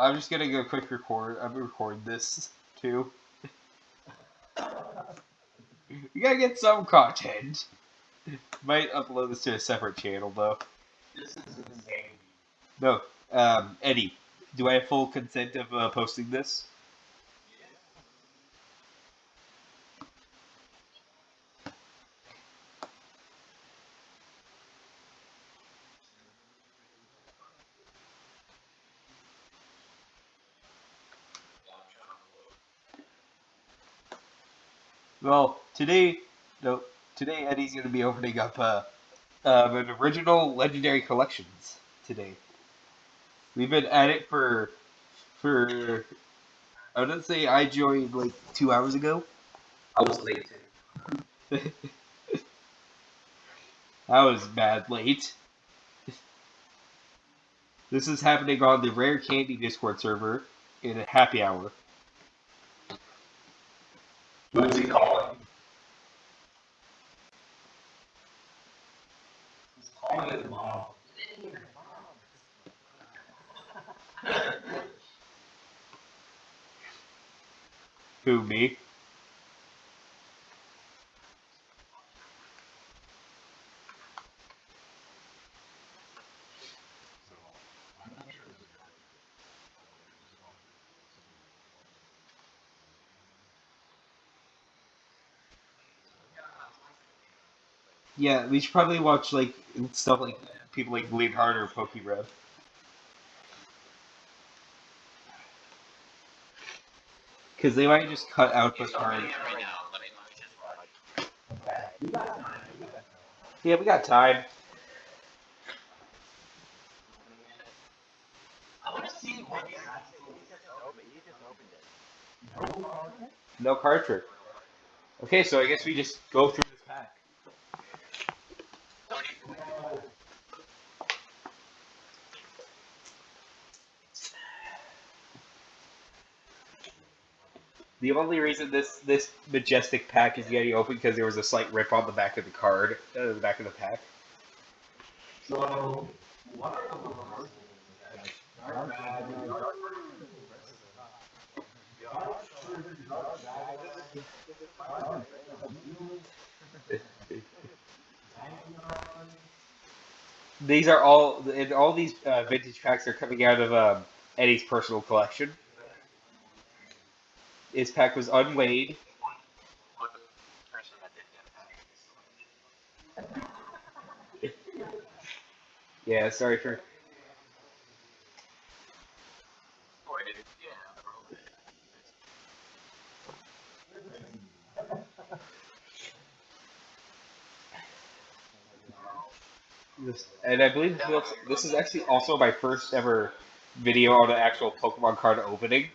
I'm just gonna go quick record. I'm gonna record this too. we gotta get some content. Might upload this to a separate channel though. This is insane. No, um, Eddie, do I have full consent of uh, posting this? Well, today, no, today Eddie's gonna be opening up uh, um, an original legendary collections today. We've been at it for for I would say I joined like two hours ago. I was late. I was bad late. This is happening on the Rare Candy Discord server in a happy hour. Who's he calling? He's calling his mom. Yeah, we should probably watch like stuff like people like Bleed Harder or PokeRev. Because they might just cut out the card. Yeah, we got time. No card trick. Okay, so I guess we just go through this pack. The only reason this this majestic pack is getting open because there was a slight rip on the back of the card, uh, the back of the pack. So, what are the reversals? Dark Magic, Dark These are all, and all these uh, vintage packs are coming out of um, Eddie's personal collection. His pack was unweighed. Yeah, sorry for. And I believe this is, this is actually also my first ever video on an actual Pokemon card opening.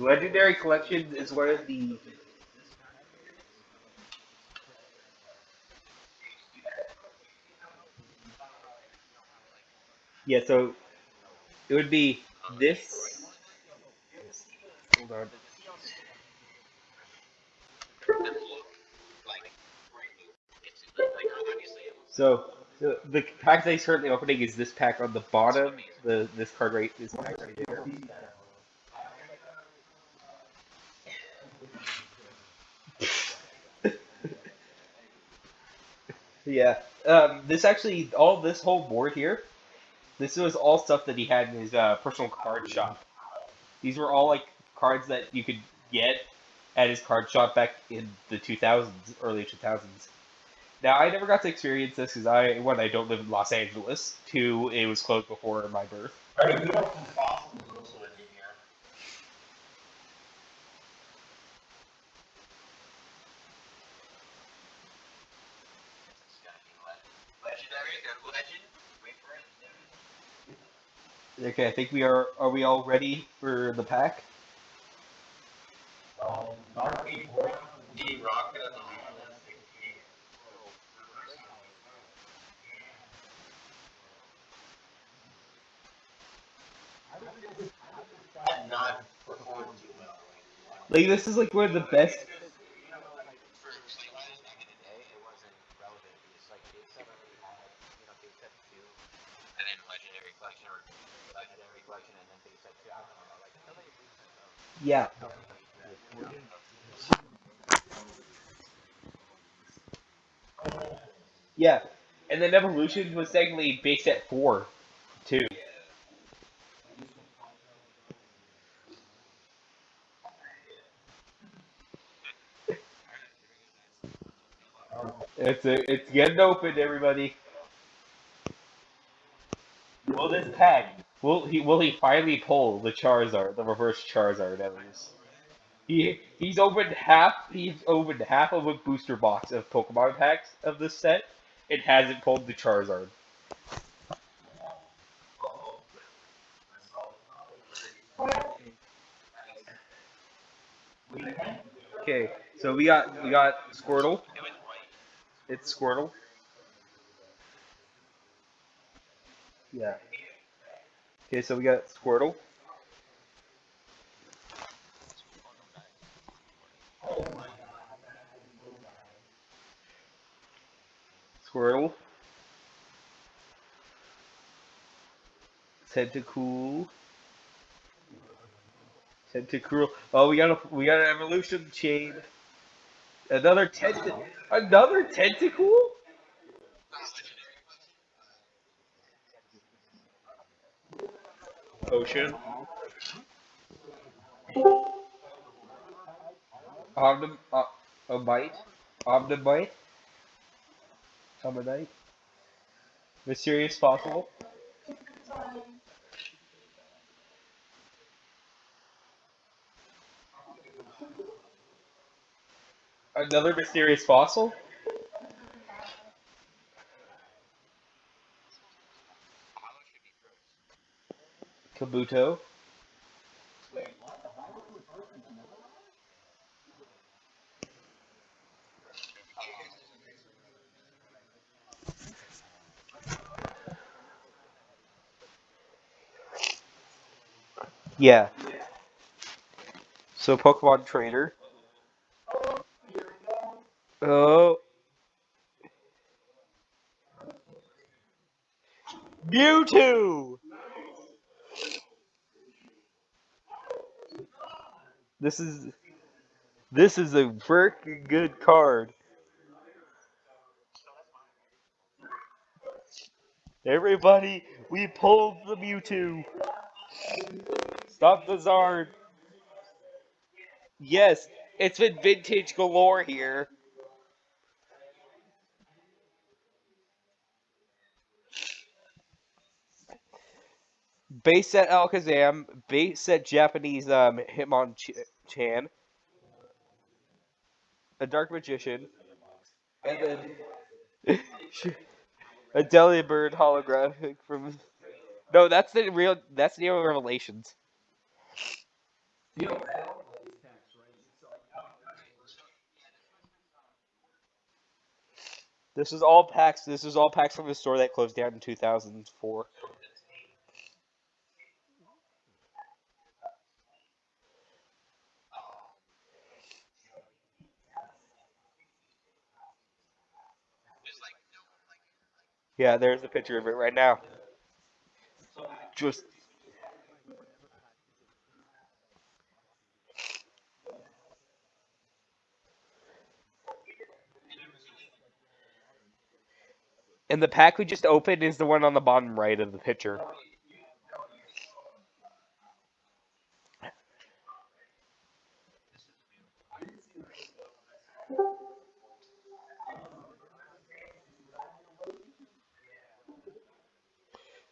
Legendary Collection is of the yeah. So it would be this. Hold on. So the, the pack that he's currently opening is this pack on the bottom. The this card right pack right here. Yeah. Um, this actually, all this whole board here, this was all stuff that he had in his uh, personal card shop. These were all like cards that you could get at his card shop back in the 2000s, early 2000s. Now, I never got to experience this because I, one, I don't live in Los Angeles. Two, it was closed before my birth. Okay, I think we are. Are we all ready for the pack? Um, like this is like where the best Yeah. Yeah. And then Evolution was technically based at four, too. It's a, it's getting open, everybody. Will this pack? Will he will he finally pull the Charizard, the reverse Charizard at least? He he's opened half he's opened half of a booster box of Pokemon packs of this set. It hasn't pulled the Charizard. Okay, so we got we got Squirtle. It's Squirtle. Yeah. Okay, so we got Squirtle. Squirtle. Tentacool. Tentacruel. Oh, we got a we got an evolution chain. Another tent. Another tentacool. Ocean. Omnim. Uh, a bite. Omanyte. Omanyte. Mysterious fossil. Another mysterious fossil. Kabuto. Yeah. So Pokemon Trainer. Oh. Mewtwo! This is this is a freaking good card. Everybody, we pulled the Mewtwo. Stop the Zard. Yes, it's been vintage galore here. Base set Alakazam, base set Japanese um, Hitmonchan, a Dark Magician, and then a Delibird holographic from. No, that's the real. That's the real Revelations. This is all packs. This is all packs from the store that closed down in 2004. Yeah, there's a picture of it right now. Just and the pack we just opened is the one on the bottom right of the picture.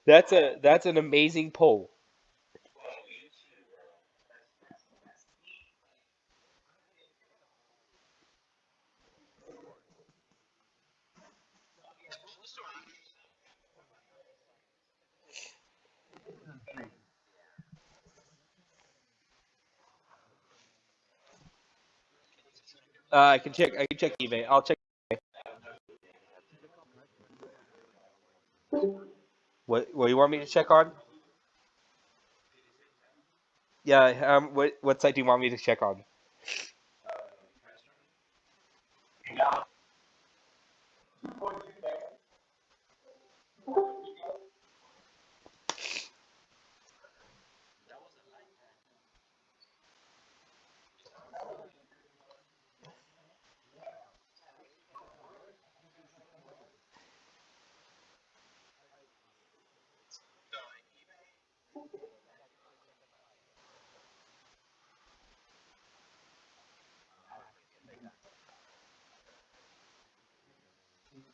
That's a that's an amazing pull. Uh, I can check. I can check eBay. I'll check. What what do you want me to check on? Yeah. Um. What what site do you want me to check on?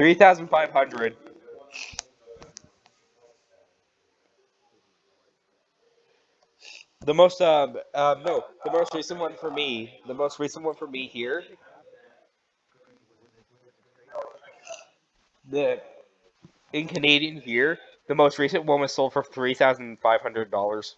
3,500. The most, um, no, the most recent one for me, the most recent one for me here, the, in Canadian here, the most recent one was sold for $3,500.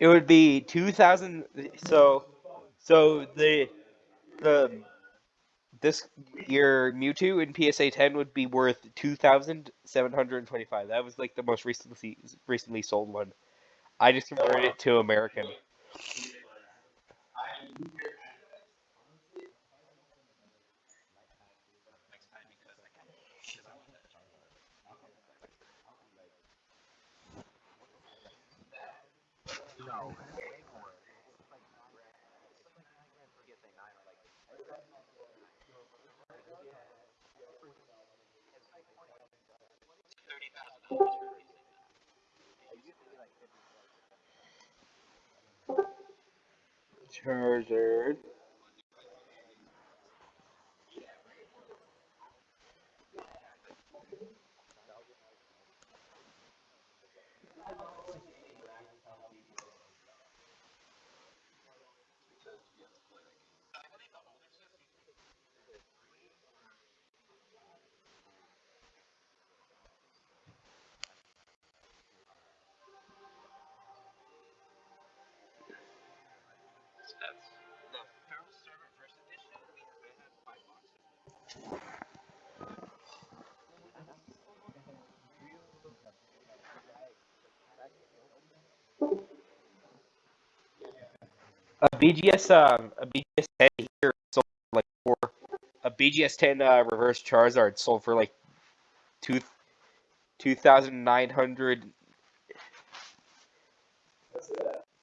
It would be two thousand. So, so the the this your Mewtwo in PSA ten would be worth two thousand seven hundred twenty five. That was like the most recently recently sold one. I just converted it to American. Next time because I can. Because I want that Charizard. No. Way more. It's like nine grand. It's like nine grand for PSA 9 or like. It's like thirty thousand dollars for PSA 10. It used to be like fifty Charizard. That's the Feral First Edition. We have five boxes. A BGS um a BGS ten here sold for like four. A BGS ten uh, reverse Charizard sold for like two two thousand nine hundred.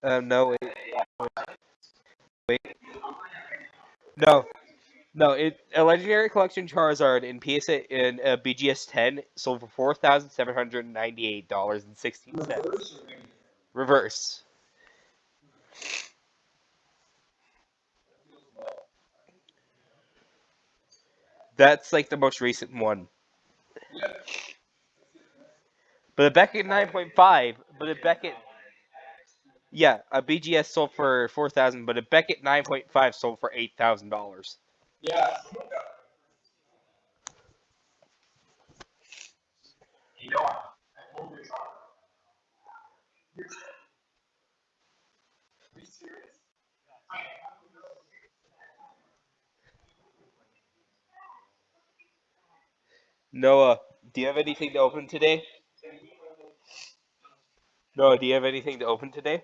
Um no wait no no it a legendary collection Charizard in PSA in uh, BGS ten sold for four thousand seven hundred ninety eight dollars and sixteen cents. Reverse. That's like the most recent one. But a Beckett 9.5, but a Beckett, yeah, a BGS sold for 4,000, but a Beckett 9.5 sold for $8,000. Yeah. Noah, do you have anything to open today? Noah, do you have anything to open today?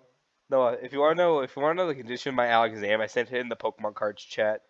Noah, if you want to know, if you want to know the condition of my Alakazam, I sent it in the Pokemon cards chat.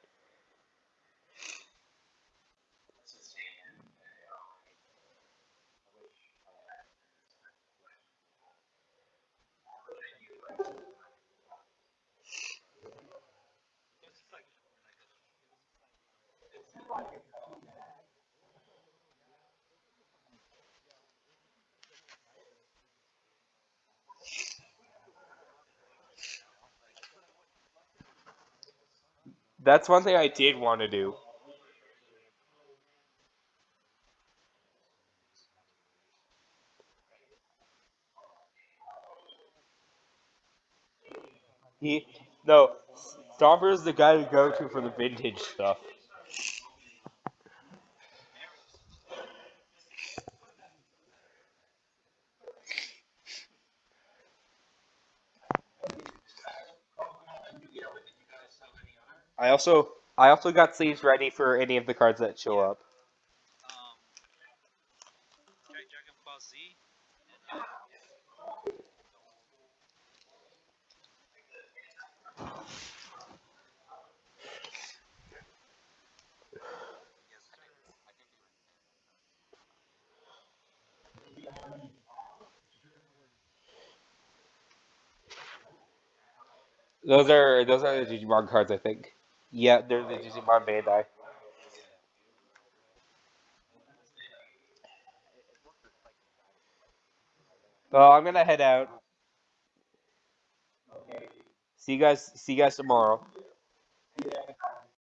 That's one thing I did want to do. He no, Stomper is the guy to go to for the vintage stuff. I also I also got sleeves ready for any of the cards that show up. Um, Dragon Ball Z. Yes, sir. I can do it. Those are those are the Digimon cards, I think. Yeah, they're the Digimon Bandai. Well, I'm gonna head out. See you guys. See you guys tomorrow.